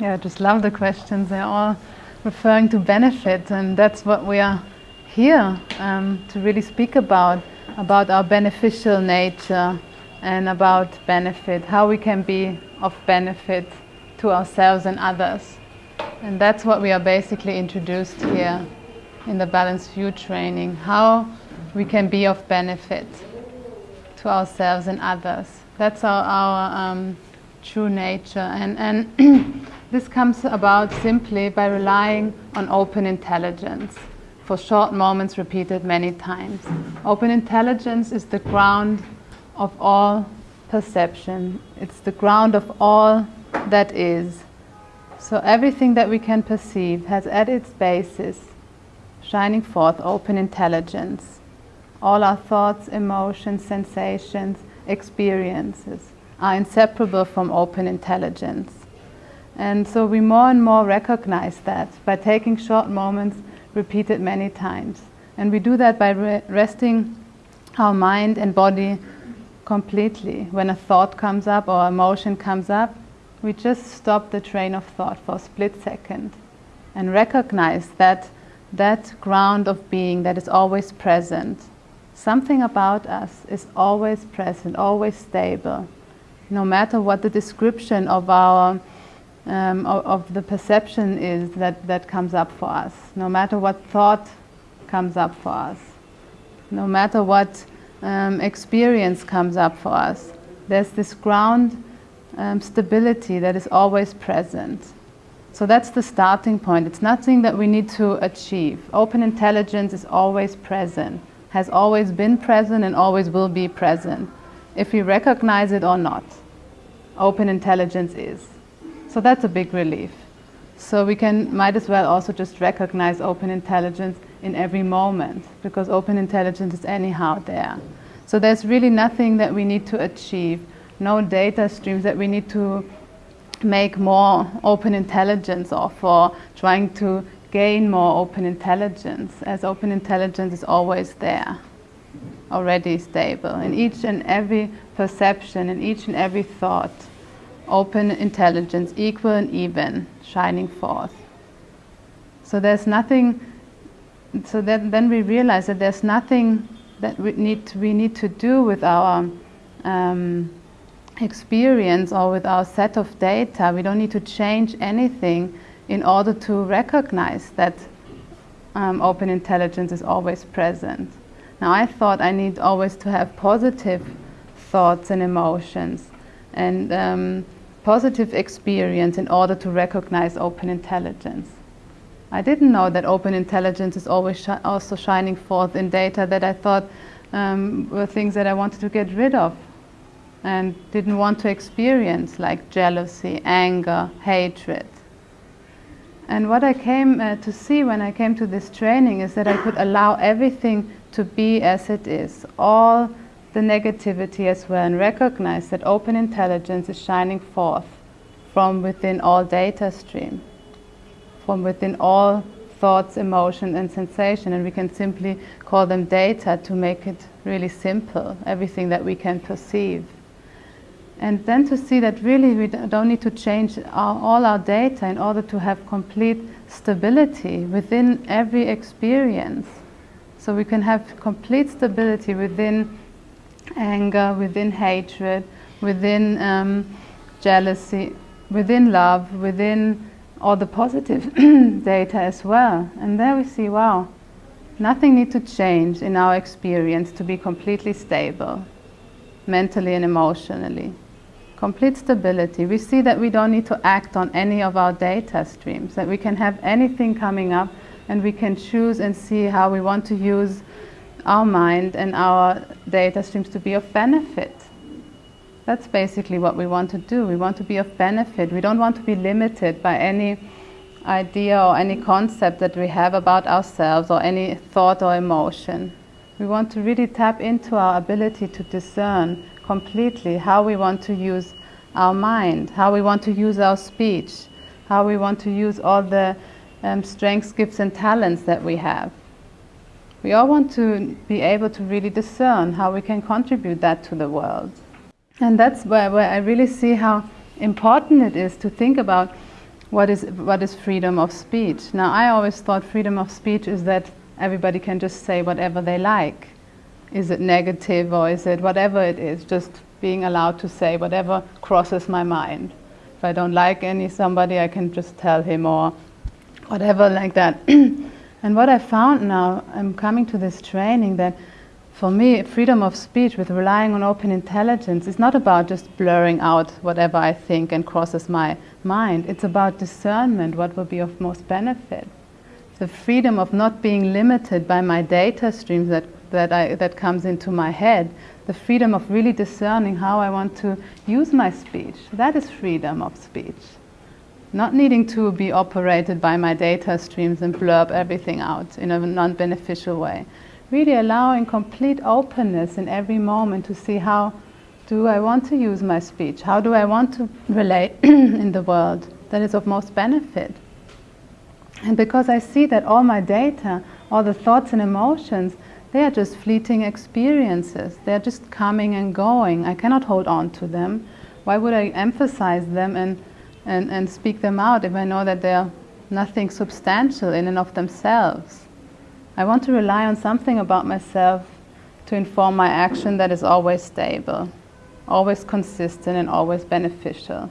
Yeah, I just love the questions. They're all referring to benefit, and that's what we are here um, to really speak about about our beneficial nature and about benefit, how we can be of benefit to ourselves and others. And that's what we are basically introduced here in the Balanced View training how we can be of benefit to ourselves and others. That's our, our um, true nature. And, and this comes about simply by relying on open intelligence for short moments repeated many times. Open intelligence is the ground of all perception, it's the ground of all that is. So everything that we can perceive has at its basis shining forth open intelligence. All our thoughts, emotions, sensations, experiences are inseparable from open intelligence. And so we more and more recognize that by taking short moments repeated many times. And we do that by re- resting our mind and body completely. When a thought comes up or emotion comes up, we just stop the train of thought for a split second and recognize that that ground of being that is always present. Something about us is always present, always stable, no matter what the description of our um, of, of, the perception is that, that comes up for us, no matter what thought comes up for us, no matter what um, experience comes up for us, there's this ground um, stability that is always present. So that's the starting point. It's nothing that we need to achieve. Open intelligence is always present, has always been present, and always will be present, if we recognize it or not. Open intelligence is. So that's a big relief. So we can might as well also just recognize open intelligence in every moment because open intelligence is anyhow there. So there's really nothing that we need to achieve, no data streams that we need to make more open intelligence or for trying to gain more open intelligence, as open intelligence is always there, already stable in each and every perception, in each and every thought open intelligence, equal and even, shining forth. So there's nothing, so that, then we realize that there's nothing that we need we need to do with our um, experience or with our set of data. We don't need to change anything in order to recognize that um, open intelligence is always present. Now, I thought I need always to have positive thoughts and emotions. And um, positive experience in order to recognize open intelligence. I didn't know that open intelligence is always also shining forth in data that I thought um, were things that I wanted to get rid of and didn't want to experience, like jealousy, anger, hatred. And what I came uh, to see when I came to this training is that I could allow everything to be as it is, all the negativity as well and recognize that open intelligence is shining forth from within all data stream, from within all thoughts, emotion, and sensation, and we can simply call them data to make it really simple, everything that we can perceive. And then to see that really we don't need to change our, all our data in order to have complete stability within every experience. So we can have complete stability within anger, within hatred, within um, jealousy, within love, within all the positive data as well. And there we see, wow, nothing needs to change in our experience to be completely stable, mentally and emotionally. Complete stability. We see that we don't need to act on any of our data streams, that we can have anything coming up and we can choose and see how we want to use our mind and our data streams to be of benefit. That's basically what we want to do. We want to be of benefit. We don't want to be limited by any idea or any concept that we have about ourselves or any thought or emotion. We want to really tap into our ability to discern completely how we want to use our mind, how we want to use our speech, how we want to use all the um, strengths, gifts, and talents that we have. We all want to be able to really discern how we can contribute that to the world. And that's where, where I really see how important it is to think about what is, what is freedom of speech? Now, I always thought freedom of speech is that everybody can just say whatever they like. Is it negative or is it whatever it is, just being allowed to say whatever crosses my mind. If I don't like any somebody, I can just tell him or whatever like that. and what I found now, I'm coming to this training that for me, freedom of speech with relying on open intelligence is not about just blurring out whatever I think and crosses my mind. It's about discernment, what will be of most benefit. The freedom of not being limited by my data streams that, that, I, that comes into my head. The freedom of really discerning how I want to use my speech. That is freedom of speech. Not needing to be operated by my data streams and blurb everything out in a non beneficial way really allowing complete openness in every moment to see how do I want to use my speech? How do I want to relate in the world that is of most benefit? And because I see that all my data, all the thoughts and emotions, they are just fleeting experiences. They're just coming and going. I cannot hold on to them. Why would I emphasize them and, and, and speak them out if I know that they're nothing substantial in and of themselves? I want to rely on something about myself to inform my action that is always stable, always consistent, and always beneficial.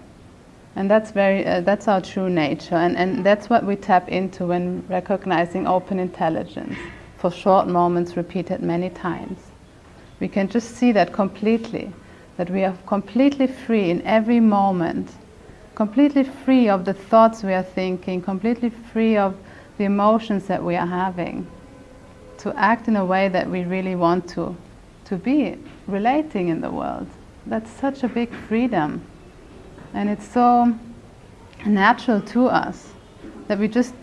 And that's, very, uh, that's our true nature, and, and that's what we tap into when recognizing open intelligence for short moments repeated many times. We can just see that completely, that we are completely free in every moment, completely free of the thoughts we are thinking, completely free of the emotions that we are having to act in a way that we really want to, to be relating in the world. That's such a big freedom. And it's so natural to us that we just,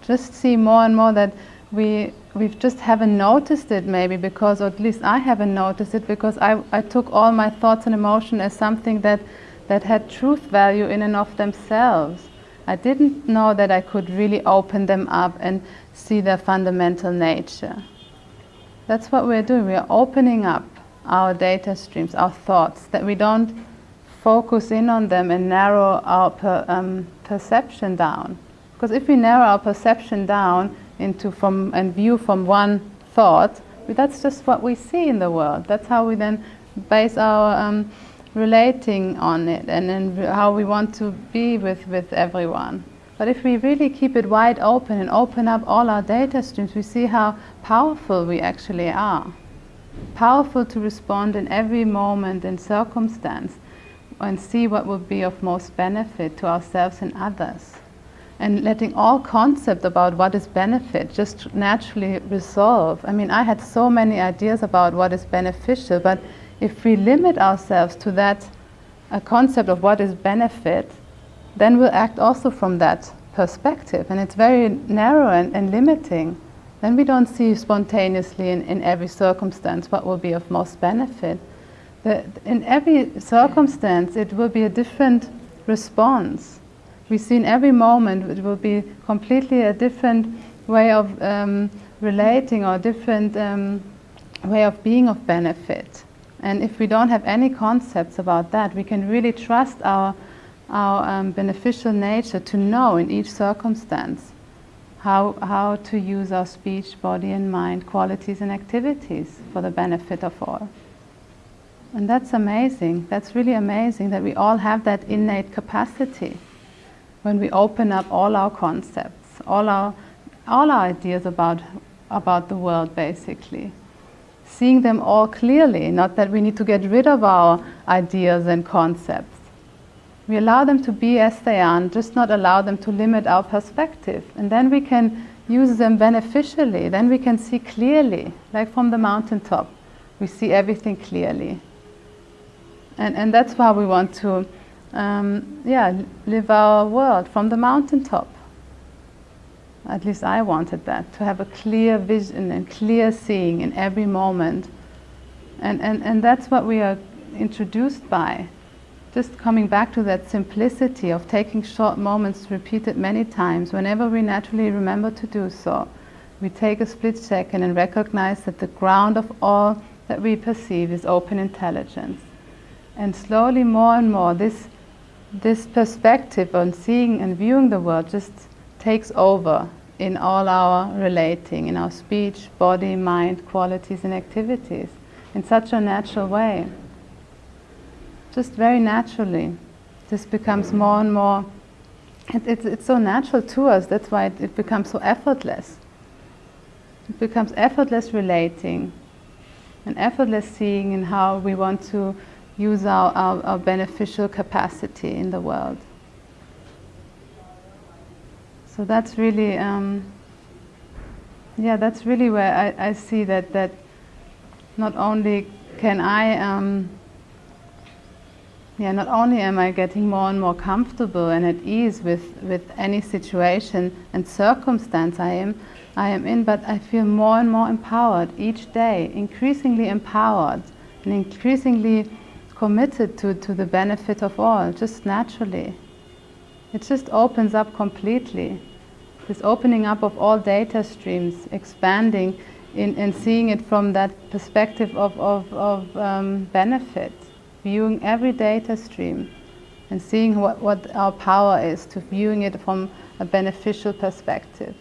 just see more and more that we, we just haven't noticed it maybe because, or at least I haven't noticed it because I, I took all my thoughts and emotion as something that, that had truth value in and of themselves. I didn't know that I could really open them up and see their fundamental nature. That's what we're doing. We're opening up our data streams, our thoughts, that we don't focus in on them and narrow our per, um, perception down. Because if we narrow our perception down into from and view from one thought, that's just what we see in the world. That's how we then base our um, relating on it and then how we want to be with, with everyone. But if we really keep it wide open and open up all our data streams, we see how powerful we actually are. Powerful to respond in every moment and circumstance and see what will be of most benefit to ourselves and others. And letting all concept about what is benefit just naturally resolve. I mean, I had so many ideas about what is beneficial, but if we limit ourselves to that a concept of what is benefit, then we'll act also from that perspective. And it's very narrow and, and limiting. Then we don't see spontaneously in, in every circumstance what will be of most benefit. The, in every circumstance, it will be a different response. We see in every moment it will be completely a different way of um, relating or different um, way of being of benefit. And if we don't have any concepts about that, we can really trust our our um, beneficial nature to know in each circumstance how, how to use our speech, body, and mind qualities and activities for the benefit of all. And that's amazing. That's really amazing that we all have that innate capacity when we open up all our concepts, all our, all our ideas about, about the world, basically. Seeing them all clearly, not that we need to get rid of our ideas and concepts we allow them to be as they are and just not allow them to limit our perspective. And then we can use them beneficially. Then we can see clearly, like from the mountaintop. We see everything clearly. And, and that's why we want to um, yeah, live our world from the mountaintop. At least I wanted that, to have a clear vision and clear seeing in every moment. And, and, and that's what we are introduced by just coming back to that simplicity of taking short moments repeated many times whenever we naturally remember to do so. We take a split second and recognize that the ground of all that we perceive is open intelligence. And slowly, more and more, this, this perspective on seeing and viewing the world just takes over in all our relating, in our speech, body, mind, qualities and activities in such a natural way. Just very naturally. This becomes more and more, it, it, it's so natural to us, that's why it, it becomes so effortless. It becomes effortless relating and effortless seeing in how we want to use our, our, our beneficial capacity in the world. So that's really, um, yeah, that's really where I, I, see that, that not only can I, um, yeah, not only am I getting more and more comfortable and at ease with, with any situation and circumstance I am, I am in, but I feel more and more empowered each day, increasingly empowered and increasingly committed to, to the benefit of all, just naturally. It just opens up completely. This opening up of all data streams, expanding in, and seeing it from that perspective of, of, of um, benefit, viewing every data stream and seeing what, what our power is to viewing it from a beneficial perspective.